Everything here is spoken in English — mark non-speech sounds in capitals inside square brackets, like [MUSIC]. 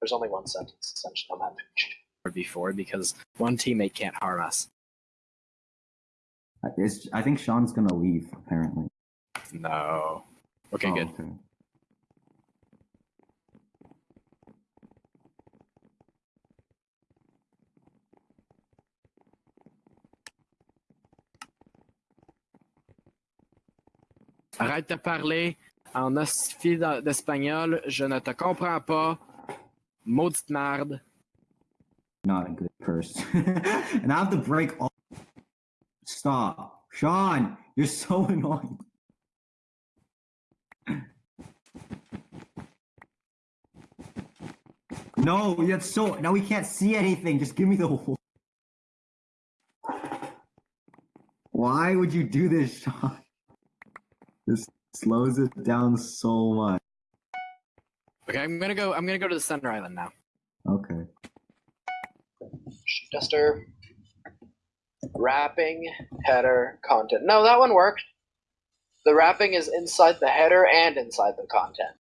There's only one sentence essentially on that page. Or before because one teammate can't harm us. It's, I think Sean's gonna leave. Apparently. No. Okay, Oh, good. Okay. Arrête de parler en ostifié d'a- d'espagnol. Je ne te comprends pas. Maudite. Not a good person. [LAUGHS] and I have to break all. Stop, Sean. You're so [LAUGHS] annoying. No, that's so. Now we can't see anything. Just give me the. Why would you do this, Sean? [LAUGHS] This slows it down so much. Okay, I'm gonna go. I'm gonna go to the center island now. Okay. Duster. Wrapping, header, content. No, that one worked. The wrapping is inside the header and inside the content.